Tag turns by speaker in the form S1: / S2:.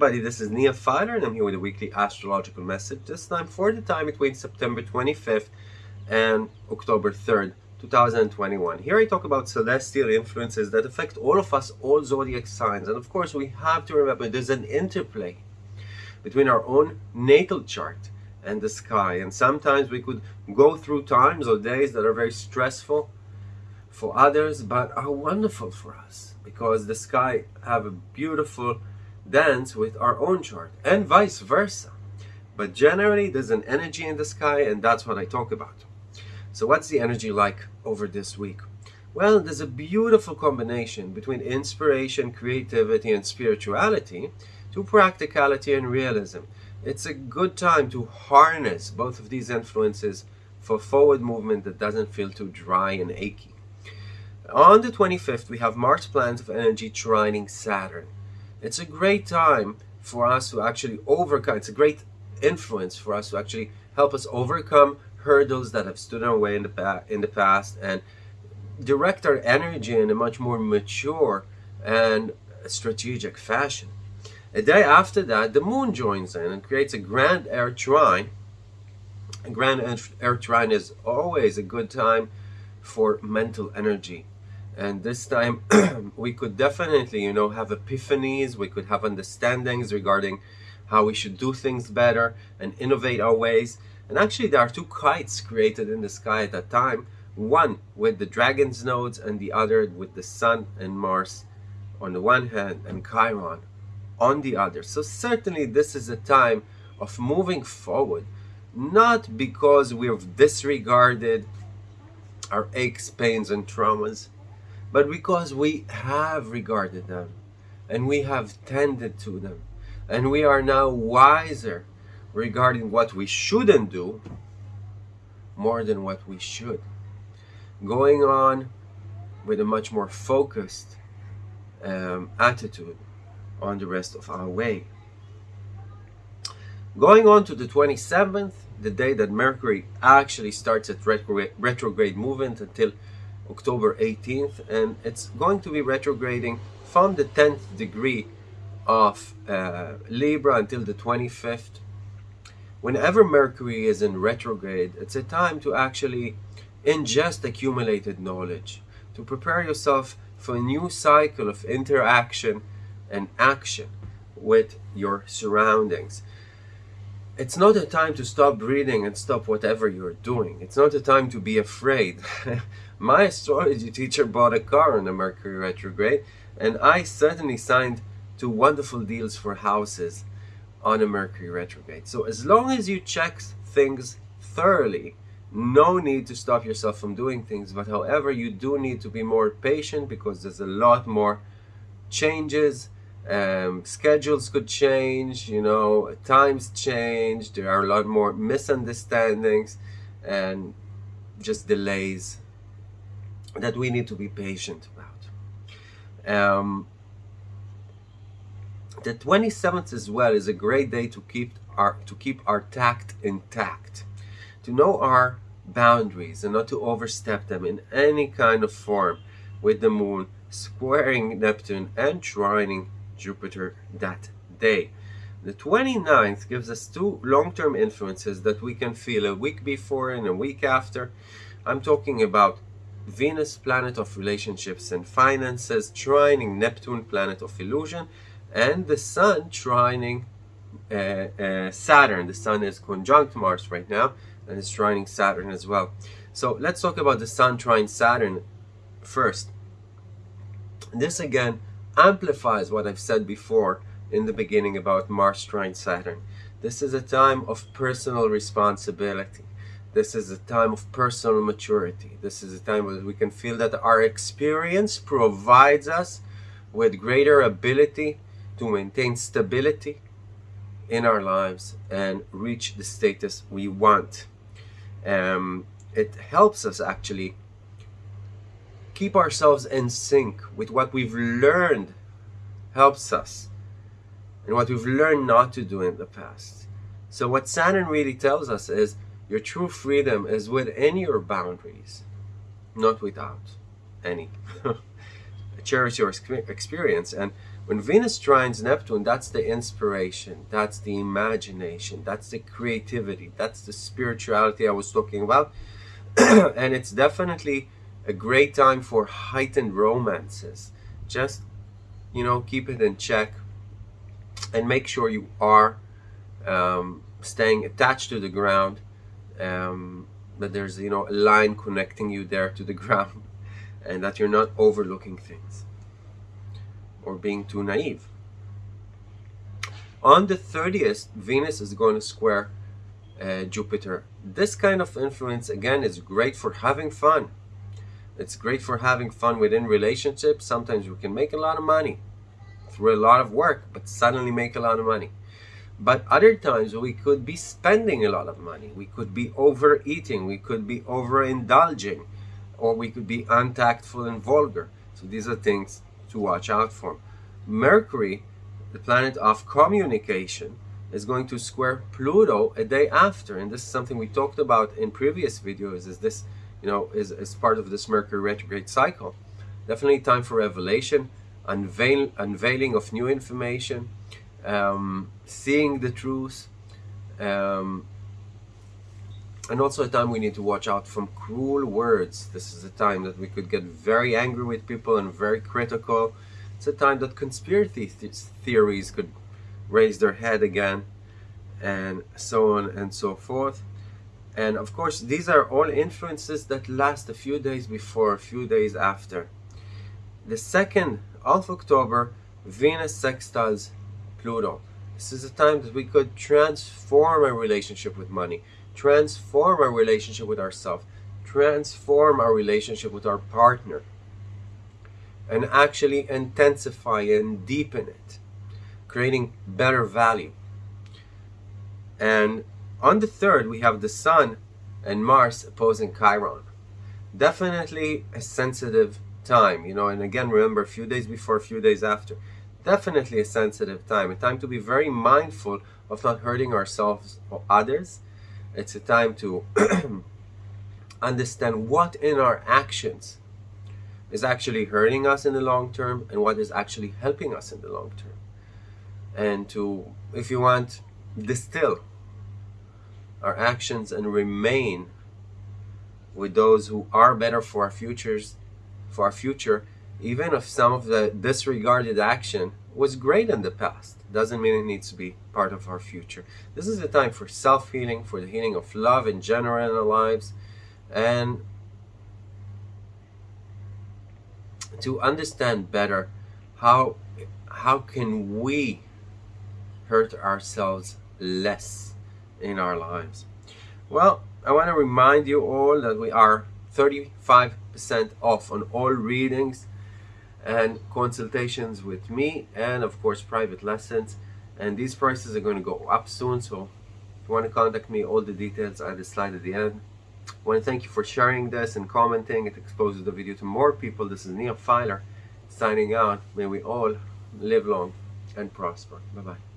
S1: everybody, this is Nia Filer and I'm here with a weekly astrological message, this time for the time between September 25th and October 3rd, 2021. Here I talk about celestial influences that affect all of us, all zodiac signs. And of course, we have to remember there's an interplay between our own natal chart and the sky. And sometimes we could go through times or days that are very stressful for others, but are wonderful for us because the sky have a beautiful dance with our own chart and vice versa. But generally, there's an energy in the sky, and that's what I talk about. So what's the energy like over this week? Well, there's a beautiful combination between inspiration, creativity, and spirituality to practicality and realism. It's a good time to harness both of these influences for forward movement that doesn't feel too dry and achy. On the 25th, we have Mars planet of energy trining Saturn. It's a great time for us to actually overcome, it's a great influence for us to actually help us overcome hurdles that have stood in our way in the, in the past and direct our energy in a much more mature and strategic fashion. A day after that, the moon joins in and creates a grand air trine. A grand air trine is always a good time for mental energy. And this time we could definitely, you know, have epiphanies, we could have understandings regarding how we should do things better and innovate our ways. And actually there are two kites created in the sky at that time, one with the dragon's nodes and the other with the sun and Mars on the one hand and Chiron on the other. So certainly this is a time of moving forward, not because we've disregarded our aches, pains and traumas, but because we have regarded them and we have tended to them and we are now wiser regarding what we shouldn't do more than what we should. Going on with a much more focused um, attitude on the rest of our way. Going on to the 27th, the day that Mercury actually starts its retrograde movement until October 18th, and it's going to be retrograding from the 10th degree of uh, Libra until the 25th whenever Mercury is in retrograde, it's a time to actually ingest accumulated knowledge, to prepare yourself for a new cycle of interaction and action with your surroundings. It's not a time to stop breathing and stop whatever you're doing. It's not a time to be afraid. My astrology teacher bought a car on the Mercury retrograde, and I certainly signed two wonderful deals for houses on a Mercury retrograde. So as long as you check things thoroughly, no need to stop yourself from doing things. But however, you do need to be more patient because there's a lot more changes. Um, schedules could change, you know, times change. There are a lot more misunderstandings and just delays that we need to be patient about. Um, the 27th as well is a great day to keep our to keep our tact intact to know our boundaries and not to overstep them in any kind of form with the moon squaring Neptune and trining Jupiter that day. The 29th gives us two long-term influences that we can feel a week before and a week after. I'm talking about Venus, planet of relationships and finances, trining Neptune, planet of illusion, and the Sun trining uh, uh, Saturn. The Sun is conjunct Mars right now and is trining Saturn as well. So let's talk about the Sun trine Saturn first. This again amplifies what I've said before in the beginning about Mars trine Saturn. This is a time of personal responsibility. This is a time of personal maturity. This is a time where we can feel that our experience provides us with greater ability to maintain stability in our lives and reach the status we want. Um, it helps us actually keep ourselves in sync with what we've learned helps us and what we've learned not to do in the past. So what Saturn really tells us is your true freedom is within your boundaries, not without any. Cherish your experience and When Venus trines Neptune, that's the inspiration, that's the imagination, that's the creativity, that's the spirituality I was talking about. and it's definitely a great time for heightened romances. Just, you know, keep it in check and make sure you are um, staying attached to the ground, um, that there's, you know, a line connecting you there to the ground and that you're not overlooking things or being too naive. On the 30th, Venus is going to square uh, Jupiter. This kind of influence, again, is great for having fun. It's great for having fun within relationships. Sometimes we can make a lot of money through a lot of work, but suddenly make a lot of money. But other times we could be spending a lot of money. We could be overeating. We could be overindulging. Or we could be untactful and vulgar. So these are things to watch out for. Mercury, the planet of communication, is going to square Pluto a day after. And this is something we talked about in previous videos, is this, you know, is, is part of this Mercury retrograde cycle. Definitely time for revelation, unveil, unveiling of new information, um, seeing the truth, um, and also a time we need to watch out from cruel words. This is a time that we could get very angry with people and very critical. It's a time that conspiracy th theories could raise their head again and so on and so forth. And of course, these are all influences that last a few days before, a few days after. The 2nd of October, Venus sextiles Pluto. This is a time that we could transform our relationship with money transform our relationship with ourselves, transform our relationship with our partner, and actually intensify and deepen it, creating better value. And on the third, we have the Sun and Mars opposing Chiron. Definitely a sensitive time, you know, and again, remember, a few days before, a few days after. Definitely a sensitive time, a time to be very mindful of not hurting ourselves or others, it's a time to understand what in our actions is actually hurting us in the long term and what is actually helping us in the long term. And to, if you want, distill our actions and remain with those who are better for our futures, for our future, even if some of the disregarded action was great in the past doesn't mean it needs to be part of our future. This is a time for self-healing, for the healing of love in general in our lives, and to understand better how how can we hurt ourselves less in our lives. Well, I want to remind you all that we are 35% off on all readings and consultations with me and of course private lessons. And these prices are going to go up soon so if you want to contact me all the details are the slide at the end. I want to thank you for sharing this and commenting. It exposes the video to more people. This is Neil Filer signing out. May we all live long and prosper. Bye bye